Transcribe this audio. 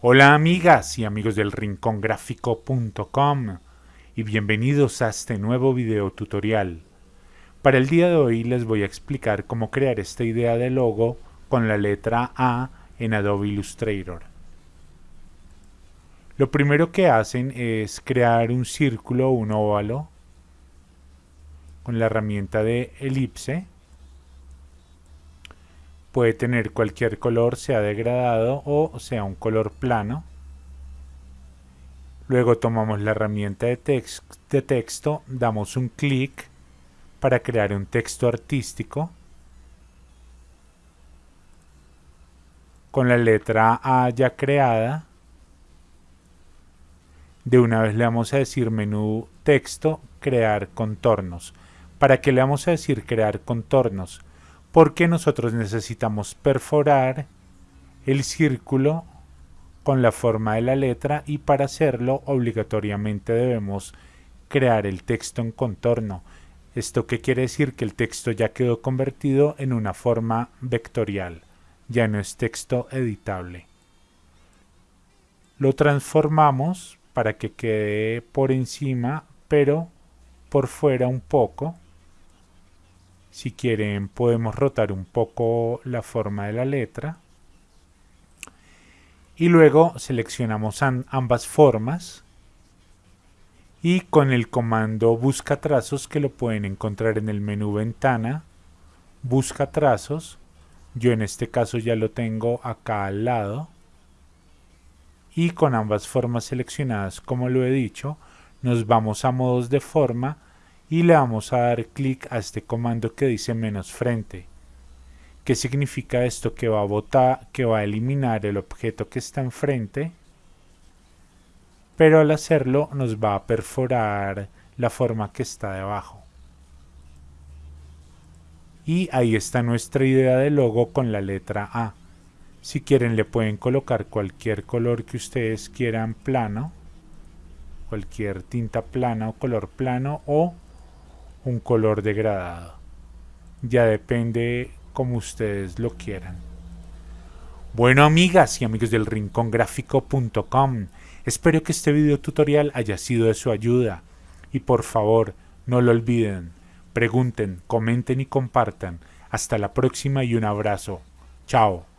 Hola amigas y amigos del rincongráfico.com y bienvenidos a este nuevo video tutorial. Para el día de hoy les voy a explicar cómo crear esta idea de logo con la letra A en Adobe Illustrator. Lo primero que hacen es crear un círculo un óvalo con la herramienta de elipse puede tener cualquier color, sea degradado o sea un color plano. Luego tomamos la herramienta de, texto, damos un clic para crear un texto artístico. Con la letra A ya creada, de una vez le vamos a decir menú texto, crear contornos. ¿Para qué le vamos a decir crear contornos? Porque nosotros necesitamos perforar el círculo con la forma de la letra y para hacerlo obligatoriamente debemos crear el texto en contorno. ¿Esto qué quiere decir? Que el texto ya quedó convertido en una forma vectorial, ya no es texto editable. Lo transformamos para que quede por encima, pero por fuera un poco, si quieren podemos rotar un poco la forma de la letra. Y luego seleccionamos ambas formas. Y con el comando busca trazos que lo pueden encontrar en el menú ventana. Busca trazos. Yo en este caso ya lo tengo acá al lado. Y con ambas formas seleccionadas, como lo he dicho, nos vamos a modos de forma y le vamos a dar clic a este comando que dice menos frente. ¿Qué significa esto? Que va a botar, que va a eliminar el objeto que está enfrente, pero al hacerlo nos va a perforar la forma que está debajo. Y ahí está nuestra idea de logo con la letra A. Si quieren le pueden colocar cualquier color que ustedes quieran plano, cualquier tinta plana o color plano o un color degradado. Ya depende como ustedes lo quieran. Bueno amigas y amigos del rincongráfico.com, espero que este video tutorial haya sido de su ayuda y por favor no lo olviden, pregunten, comenten y compartan. Hasta la próxima y un abrazo. Chao.